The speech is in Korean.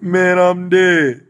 Man, I'm dead.